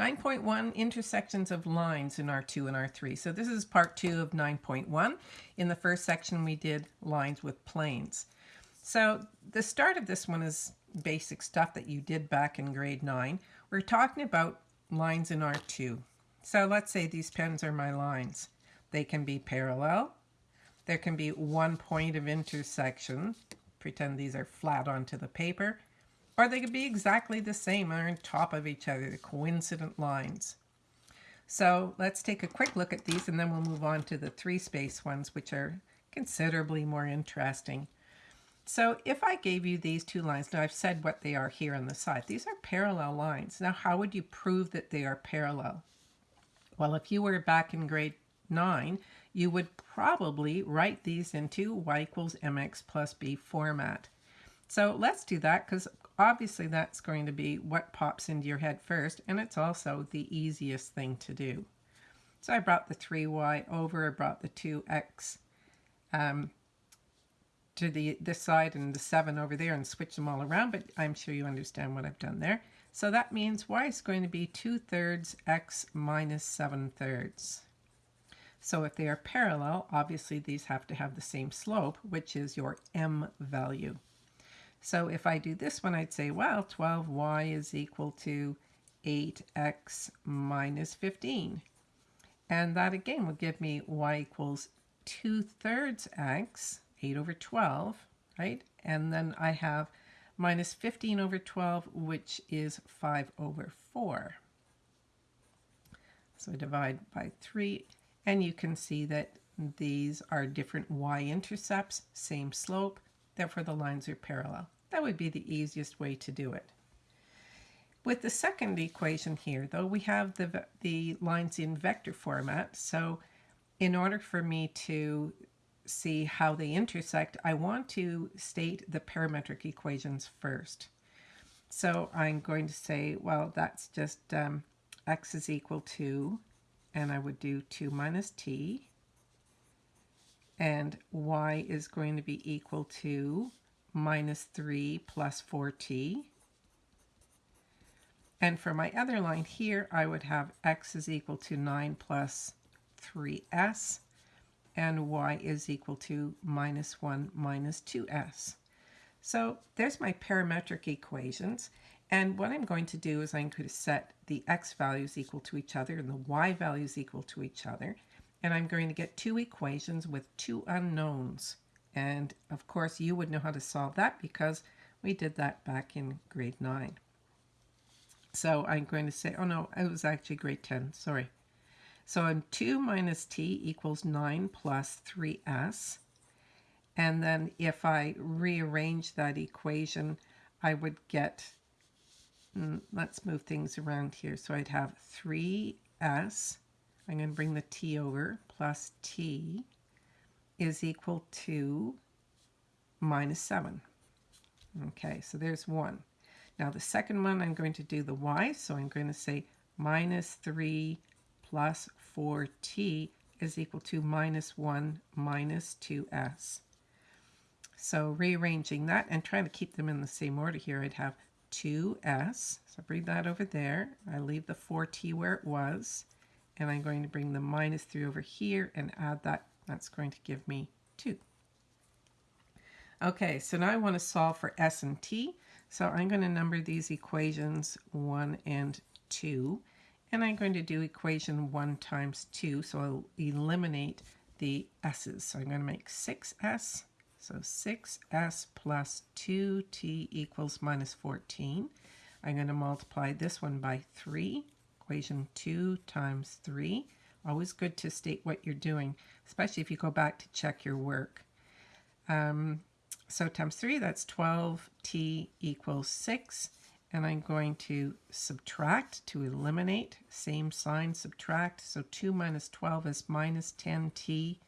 9.1 intersections of lines in R2 and R3. So this is part two of 9.1. In the first section, we did lines with planes. So the start of this one is basic stuff that you did back in grade 9. We're talking about lines in R2. So let's say these pens are my lines. They can be parallel. There can be one point of intersection. Pretend these are flat onto the paper. Or they could be exactly the same or on top of each other, the coincident lines. So let's take a quick look at these and then we'll move on to the three space ones, which are considerably more interesting. So if I gave you these two lines, now I've said what they are here on the side. These are parallel lines. Now how would you prove that they are parallel? Well, if you were back in grade 9, you would probably write these into y equals mx plus b format. So let's do that because obviously that's going to be what pops into your head first and it's also the easiest thing to do. So I brought the 3y over, I brought the 2x um, to the this side and the 7 over there and switch them all around, but I'm sure you understand what I've done there. So that means y is going to be 2 thirds x minus 7 thirds. So if they are parallel, obviously these have to have the same slope, which is your m value. So if I do this one, I'd say, well, 12y is equal to 8x minus 15. And that again will give me y equals 2 thirds x, 8 over 12, right? And then I have minus 15 over 12, which is 5 over 4. So I divide by 3, and you can see that these are different y-intercepts, same slope, therefore the lines are parallel. That would be the easiest way to do it. With the second equation here, though, we have the, the lines in vector format. So in order for me to see how they intersect, I want to state the parametric equations first. So I'm going to say, well, that's just um, x is equal to, and I would do 2 minus t, and y is going to be equal to minus 3 plus 4t. And for my other line here, I would have x is equal to 9 plus 3s, and y is equal to minus 1 minus 2s. So there's my parametric equations. And what I'm going to do is I'm going to set the x values equal to each other and the y values equal to each other. And I'm going to get two equations with two unknowns. And of course, you would know how to solve that because we did that back in grade 9. So I'm going to say, oh no, it was actually grade 10, sorry. So I'm 2 minus t equals 9 plus 3s. And then if I rearrange that equation, I would get, mm, let's move things around here. So I'd have 3s, I'm going to bring the t over, plus t is equal to minus 7. Okay, so there's 1. Now the second one, I'm going to do the y, so I'm going to say minus 3 plus 4t is equal to minus 1 minus 2s. So rearranging that and trying to keep them in the same order here, I'd have 2s. So bring that over there. I leave the 4t where it was. And I'm going to bring the minus 3 over here and add that that's going to give me 2. Okay, so now I want to solve for s and t. So I'm going to number these equations 1 and 2. And I'm going to do equation 1 times 2, so I'll eliminate the s's. So I'm going to make 6s. So 6s plus 2t equals minus 14. I'm going to multiply this one by 3. Equation 2 times 3. Always good to state what you're doing, especially if you go back to check your work. Um, so times 3, that's 12t equals 6. And I'm going to subtract to eliminate. Same sign, subtract. So 2 minus 12 is minus 10t.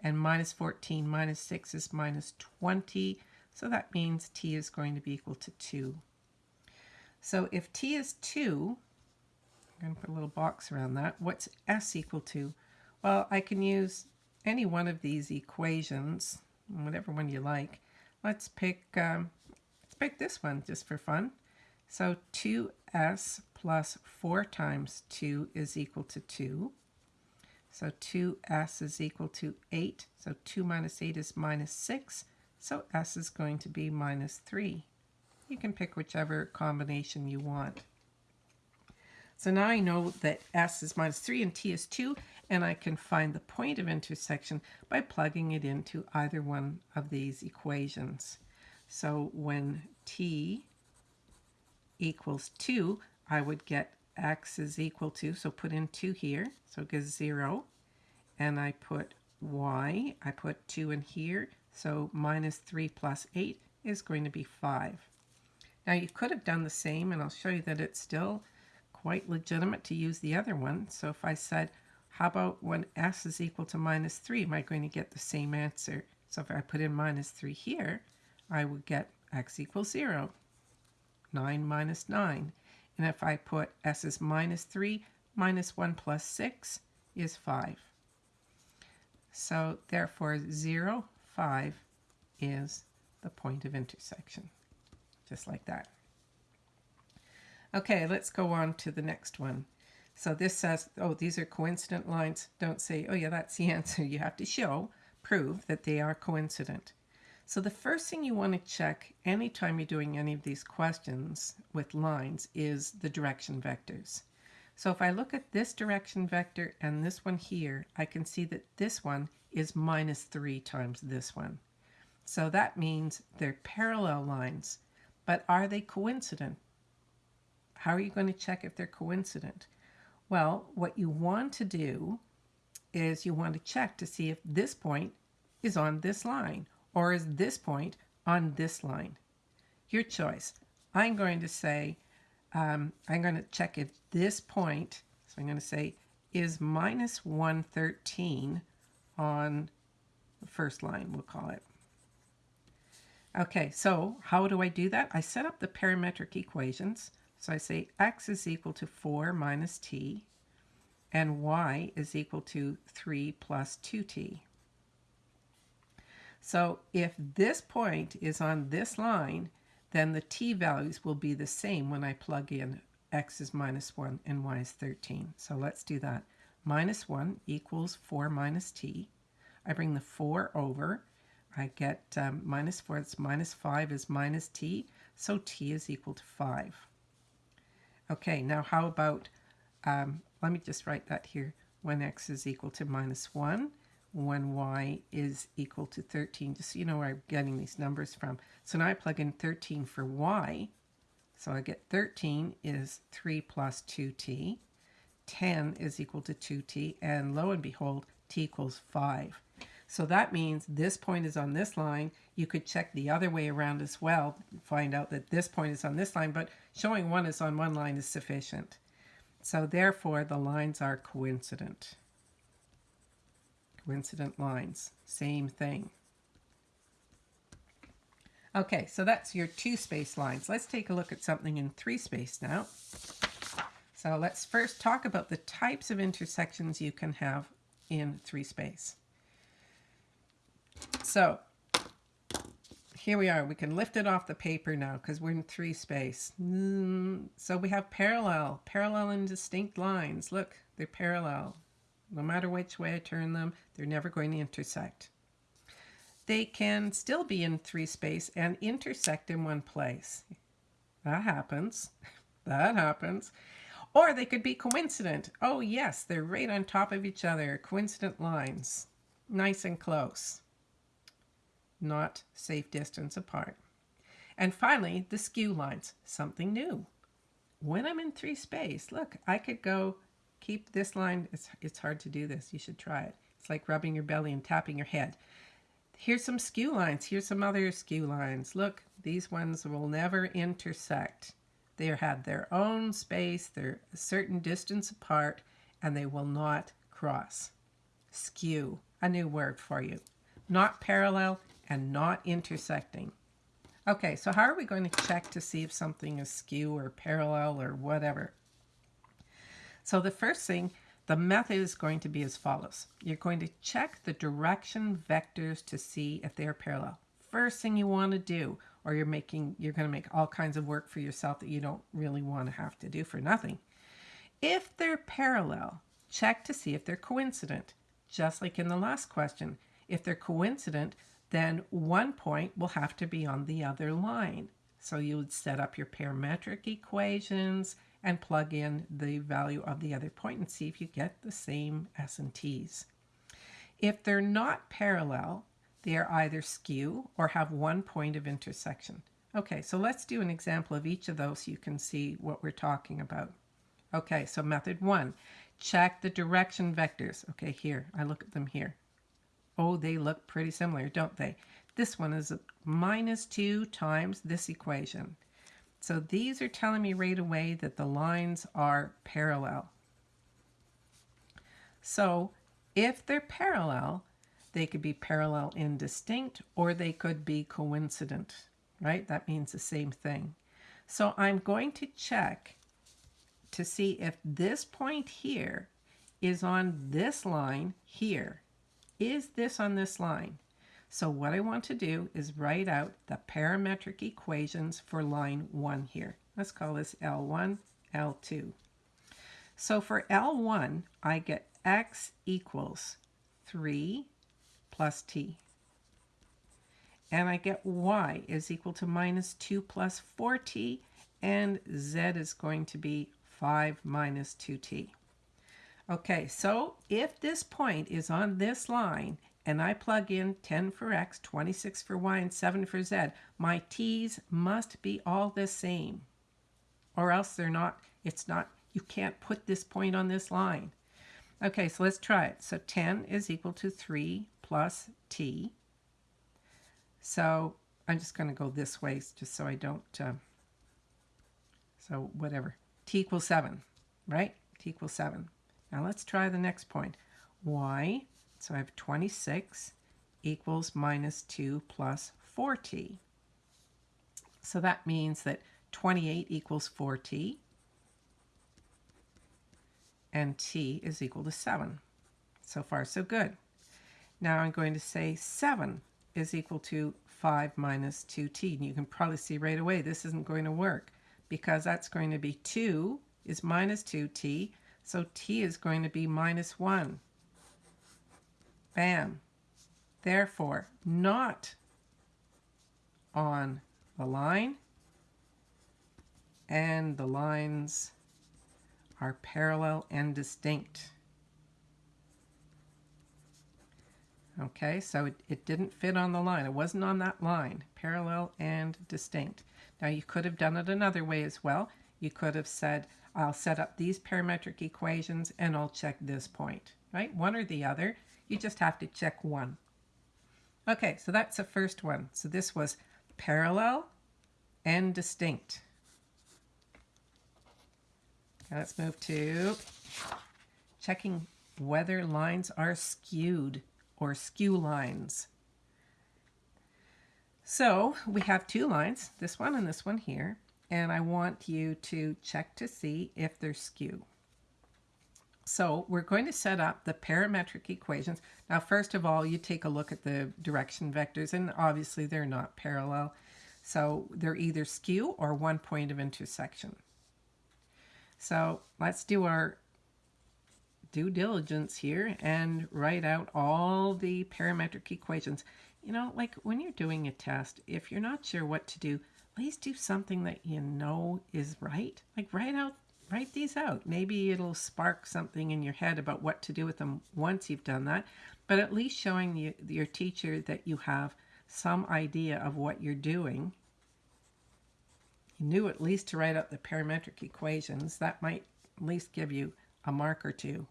And minus 14 minus 6 is minus 20. So that means t is going to be equal to 2. So if t is 2, I'm going to put a little box around that. What's S equal to? Well, I can use any one of these equations, whatever one you like. Let's pick, um, let's pick this one just for fun. So 2s plus 4 times 2 is equal to 2. So 2s is equal to 8. So 2 minus 8 is minus 6. So s is going to be minus 3. You can pick whichever combination you want. So now I know that s is minus 3 and t is 2, and I can find the point of intersection by plugging it into either one of these equations. So when t equals 2, I would get x is equal to, so put in 2 here, so it gives 0. And I put y, I put 2 in here, so minus 3 plus 8 is going to be 5. Now you could have done the same, and I'll show you that it's still quite legitimate to use the other one. So if I said, how about when s is equal to minus 3, am I going to get the same answer? So if I put in minus 3 here, I would get x equals 0. 9 minus 9. And if I put s is minus 3, minus 1 plus 6 is 5. So therefore 0, 5 is the point of intersection, just like that. Okay, let's go on to the next one. So this says, oh, these are coincident lines. Don't say, oh yeah, that's the answer. You have to show, prove that they are coincident. So the first thing you want to check anytime you're doing any of these questions with lines is the direction vectors. So if I look at this direction vector and this one here, I can see that this one is minus 3 times this one. So that means they're parallel lines. But are they coincident? How are you going to check if they're coincident? Well, what you want to do is you want to check to see if this point is on this line or is this point on this line? Your choice. I'm going to say, um, I'm going to check if this point, so I'm going to say, is minus 113 on the first line, we'll call it. Okay, so how do I do that? I set up the parametric equations. So I say x is equal to 4 minus t, and y is equal to 3 plus 2t. So if this point is on this line, then the t values will be the same when I plug in x is minus 1 and y is 13. So let's do that. Minus 1 equals 4 minus t. I bring the 4 over. I get um, minus 4, it's minus 5 is minus t, so t is equal to 5. Okay, now how about, um, let me just write that here, when x is equal to minus 1 when y is equal to 13, just so you know where I'm getting these numbers from. So now I plug in 13 for y. So I get 13 is 3 plus 2t. 10 is equal to 2t. And lo and behold, t equals 5. So that means this point is on this line. You could check the other way around as well, find out that this point is on this line, but showing one is on one line is sufficient. So therefore, the lines are coincident. Coincident lines, same thing. Okay, so that's your two space lines. Let's take a look at something in three space now. So let's first talk about the types of intersections you can have in three space. So here we are. We can lift it off the paper now because we're in three space. Mm, so we have parallel, parallel and distinct lines. Look, they're parallel. No matter which way I turn them, they're never going to intersect. They can still be in three space and intersect in one place. That happens. that happens. Or they could be coincident. Oh yes, they're right on top of each other. Coincident lines. Nice and close. Not safe distance apart. And finally, the skew lines. Something new. When I'm in three space, look, I could go keep this line. It's, it's hard to do this. You should try it. It's like rubbing your belly and tapping your head. Here's some skew lines. Here's some other skew lines. Look, these ones will never intersect. They had their own space. They're a certain distance apart, and they will not cross. Skew, a new word for you. Not parallel and not intersecting. Okay, so how are we going to check to see if something is skew or parallel or whatever? So the first thing, the method is going to be as follows. You're going to check the direction vectors to see if they are parallel. First thing you want to do or you're making you're going to make all kinds of work for yourself that you don't really want to have to do for nothing. If they're parallel, check to see if they're coincident. Just like in the last question, if they're coincident, then one point will have to be on the other line. So you would set up your parametric equations and plug in the value of the other point and see if you get the same S and T's. If they're not parallel, they are either skew or have one point of intersection. Okay, so let's do an example of each of those so you can see what we're talking about. Okay, so method one, check the direction vectors. Okay, here, I look at them here. Oh, they look pretty similar, don't they? This one is minus 2 times this equation. So these are telling me right away that the lines are parallel. So if they're parallel, they could be parallel and distinct, or they could be coincident, right? That means the same thing. So I'm going to check to see if this point here is on this line here. Is this on this line? So what I want to do is write out the parametric equations for line 1 here. Let's call this L1, L2. So for L1, I get x equals 3 plus t. And I get y is equal to minus 2 plus 4t, and z is going to be 5 minus 2t. Okay, so if this point is on this line and I plug in 10 for x, 26 for y, and 7 for z, my t's must be all the same. Or else they're not, it's not, you can't put this point on this line. Okay, so let's try it. So 10 is equal to 3 plus t. So I'm just going to go this way just so I don't, uh, so whatever t equals 7, right? t equals 7. Now let's try the next point. y, so I have 26 equals minus 2 plus 4t. So that means that 28 equals 4t and t is equal to 7. So far, so good. Now I'm going to say 7 is equal to 5 minus 2t. And you can probably see right away this isn't going to work because that's going to be 2 is minus 2t, so t is going to be minus 1. Bam. Therefore, not on the line, and the lines are parallel and distinct. Okay, so it, it didn't fit on the line. It wasn't on that line, parallel and distinct. Now you could have done it another way as well. You could have said, I'll set up these parametric equations and I'll check this point, right? One or the other. You just have to check one. Okay, so that's the first one. So this was parallel and distinct. Okay, let's move to checking whether lines are skewed or skew lines. So we have two lines, this one and this one here, and I want you to check to see if they're skew. So we're going to set up the parametric equations. Now, first of all, you take a look at the direction vectors, and obviously they're not parallel. So they're either skew or one point of intersection. So let's do our due diligence here and write out all the parametric equations. You know, like when you're doing a test, if you're not sure what to do, at least do something that you know is right. Like write out, write these out. Maybe it'll spark something in your head about what to do with them once you've done that. But at least showing you, your teacher that you have some idea of what you're doing. You knew at least to write out the parametric equations. That might at least give you a mark or two.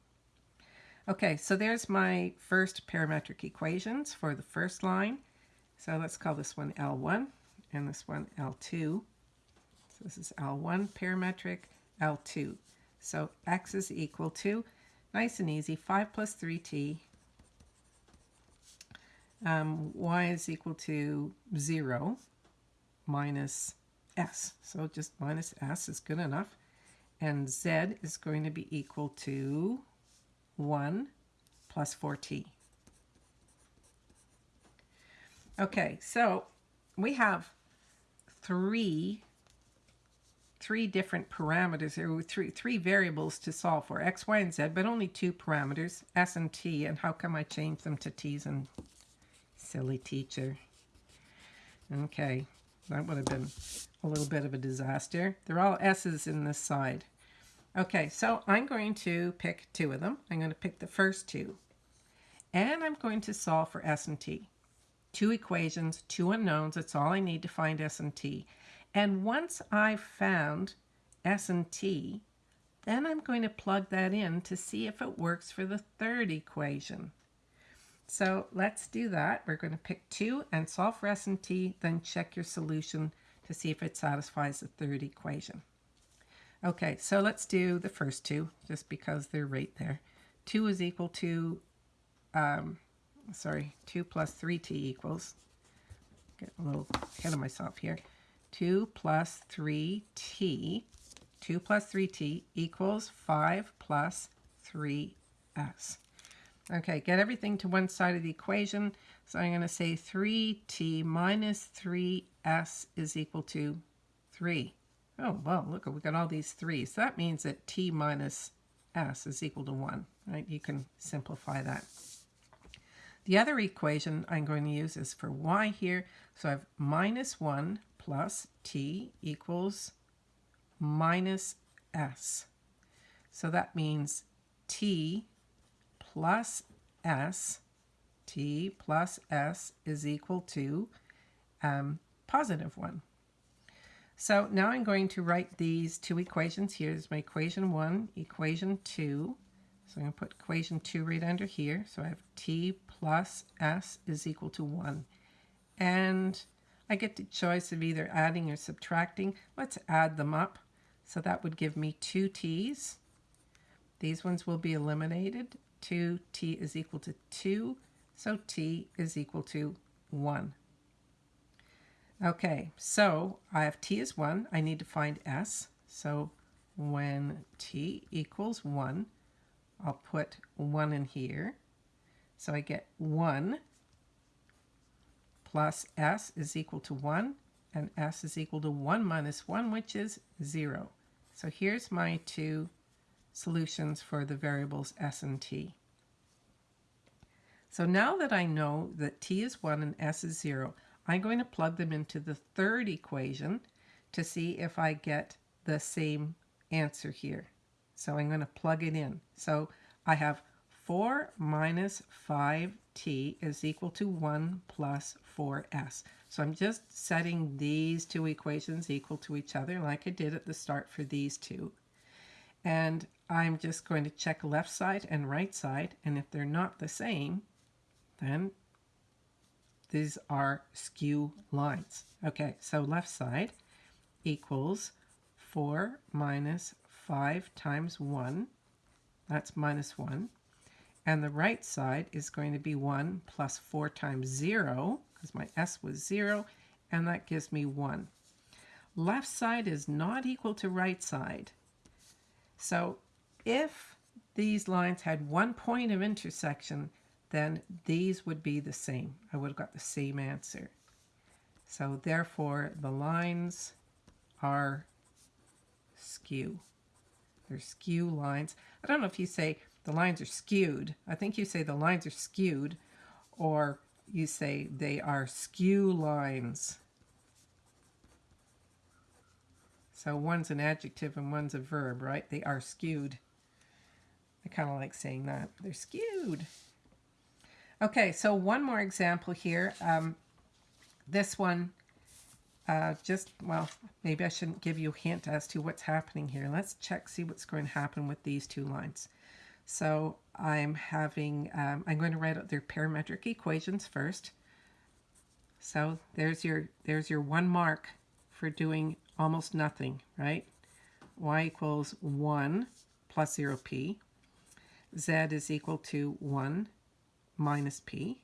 Okay, so there's my first parametric equations for the first line. So let's call this one L1 and this one L2. So this is L1 parametric, L2. So x is equal to, nice and easy, 5 plus 3t. Um, y is equal to 0 minus s. So just minus s is good enough. And z is going to be equal to 1 plus 4t. Okay, so we have three three different parameters or three three variables to solve for x y and z but only two parameters s and t and how come i changed them to t's and silly teacher? Okay that would have been a little bit of a disaster. They're all s's in this side. Okay so i'm going to pick two of them. I'm going to pick the first two. And i'm going to solve for s and t two equations two unknowns that's all i need to find s and t and once I've found S and T, then I'm going to plug that in to see if it works for the third equation. So let's do that. We're going to pick 2 and solve for S and T, then check your solution to see if it satisfies the third equation. Okay, so let's do the first two, just because they're right there. 2 is equal to, um, sorry, 2 plus 3t equals, get a little ahead of myself here. 2 plus 3t, 2 plus 3t equals 5 plus 3s. Okay, get everything to one side of the equation. So I'm going to say 3t minus 3s is equal to 3. Oh, well, look, we got all these 3s. That means that t minus s is equal to 1, right? You can simplify that. The other equation I'm going to use is for y here. So I have minus 1 plus t equals minus s. So that means t plus s, t plus s is equal to um, positive 1. So now I'm going to write these two equations here. This is my equation 1, equation 2. So I'm going to put equation 2 right under here. So I have t plus s is equal to 1. And I get the choice of either adding or subtracting. Let's add them up. So that would give me two t's. These ones will be eliminated. 2t is equal to 2, so t is equal to 1. Okay, so I have t is 1. I need to find s. So when t equals 1, I'll put 1 in here. So I get 1 plus s is equal to 1, and s is equal to 1 minus 1, which is 0. So here's my two solutions for the variables s and t. So now that I know that t is 1 and s is 0, I'm going to plug them into the third equation to see if I get the same answer here. So I'm going to plug it in. So I have 4 minus 5t is equal to 1 plus 4s. So I'm just setting these two equations equal to each other like I did at the start for these two. And I'm just going to check left side and right side, and if they're not the same, then these are skew lines. Okay, so left side equals 4 minus 5 times 1. That's minus 1. And the right side is going to be 1 plus 4 times 0, because my s was 0, and that gives me 1. Left side is not equal to right side. So if these lines had one point of intersection, then these would be the same. I would have got the same answer. So therefore, the lines are skew. They're skew lines. I don't know if you say the lines are skewed. I think you say the lines are skewed, or you say they are skew lines. So one's an adjective and one's a verb, right? They are skewed. I kind of like saying that. They're skewed. Okay, so one more example here. Um, this one, uh, just, well, maybe I shouldn't give you a hint as to what's happening here. Let's check, see what's going to happen with these two lines. So I'm having, um, I'm going to write out their parametric equations first. So there's your, there's your one mark for doing almost nothing, right? y equals 1 plus 0p. z is equal to 1 minus p.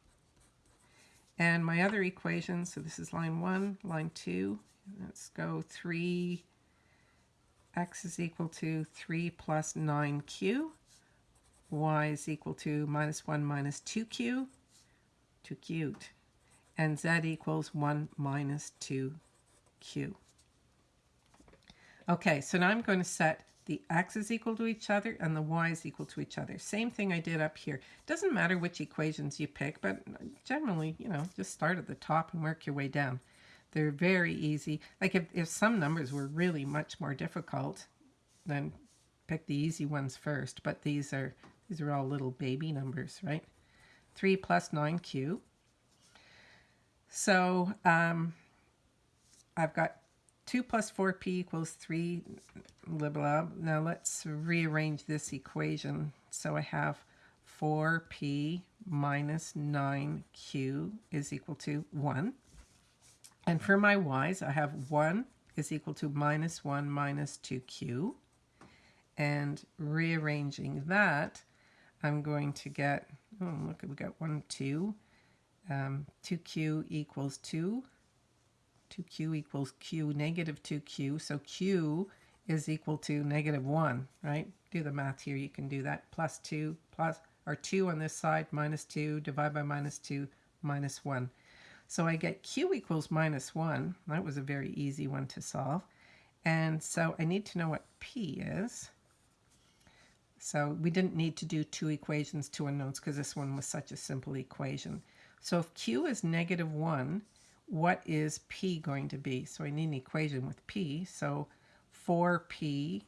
And my other equation, so this is line 1, line 2, let's go 3, x is equal to 3 plus 9q y is equal to minus 1 minus 2q, 2 cubed, and z equals 1 minus 2 q. Okay, so now I'm going to set the x is equal to each other and the y is equal to each other. Same thing I did up here. Doesn't matter which equations you pick, but generally, you know, just start at the top and work your way down. They're very easy. Like if, if some numbers were really much more difficult, then pick the easy ones first. But these are these are all little baby numbers, right? 3 plus 9q. So um, I've got 2 plus 4p equals 3, blah, blah. Now let's rearrange this equation. So I have 4p minus 9q is equal to 1. And for my y's, I have 1 is equal to minus 1 minus 2q. And rearranging that, I'm going to get, oh, look, we got 1, 2. Um, 2q equals 2. 2q equals q negative 2q. So q is equal to negative 1, right? Do the math here. You can do that. Plus 2, plus, or 2 on this side, minus 2, divide by minus 2, minus 1. So I get q equals minus 1. That was a very easy one to solve. And so I need to know what p is. So we didn't need to do two equations, two unknowns, because this one was such a simple equation. So if q is negative 1, what is p going to be? So I need an equation with p. So 4p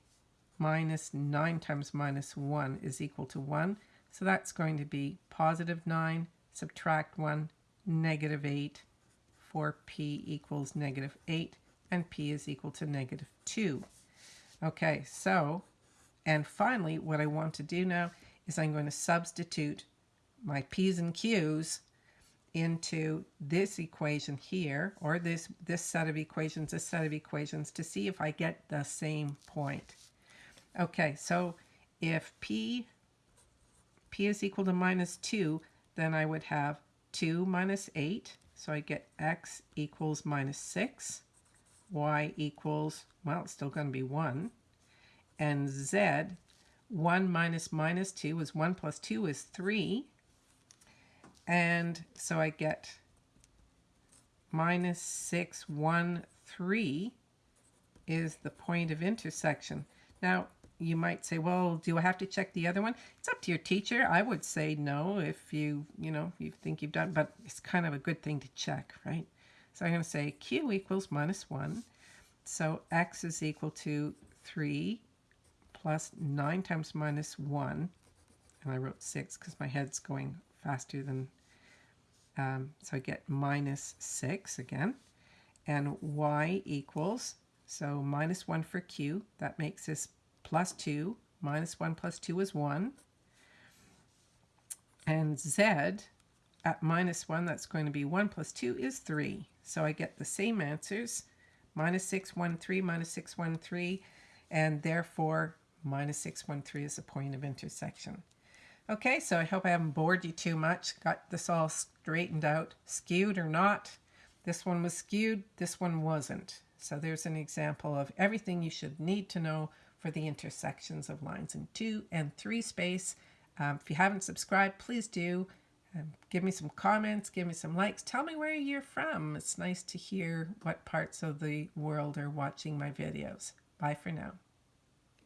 minus 9 times minus 1 is equal to 1. So that's going to be positive 9, subtract 1, negative 8. 4p equals negative 8, and p is equal to negative 2. Okay, so, and finally, what I want to do now is I'm going to substitute my p's and q's into this equation here, or this, this set of equations, this set of equations, to see if I get the same point. Okay, so if p, p is equal to minus 2, then I would have 2 minus 8, so I get x equals minus 6, y equals, well, it's still going to be 1, and z, 1 minus minus 2 is 1 plus 2 is 3, and so I get minus 6, 1, 3 is the point of intersection. Now, you might say, well, do I have to check the other one? It's up to your teacher. I would say no if you, you know, you think you've done, but it's kind of a good thing to check, right? So I'm going to say q equals minus 1. So x is equal to 3 plus 9 times minus 1. And I wrote 6 because my head's going faster than um, so I get minus 6 again. And y equals, so minus 1 for q. That makes this plus 2. Minus 1 plus 2 is 1. And z at minus 1, that's going to be 1 plus 2 is 3. So I get the same answers. Minus 6, 1, 3, minus 6, 1, 3. And therefore, minus 6, 1, 3 is the point of intersection. Okay, so I hope I haven't bored you too much. Got this all straightened out, skewed or not. This one was skewed, this one wasn't. So there's an example of everything you should need to know for the intersections of lines in 2 and 3 space. Um, if you haven't subscribed, please do. Um, give me some comments, give me some likes. Tell me where you're from. It's nice to hear what parts of the world are watching my videos. Bye for now.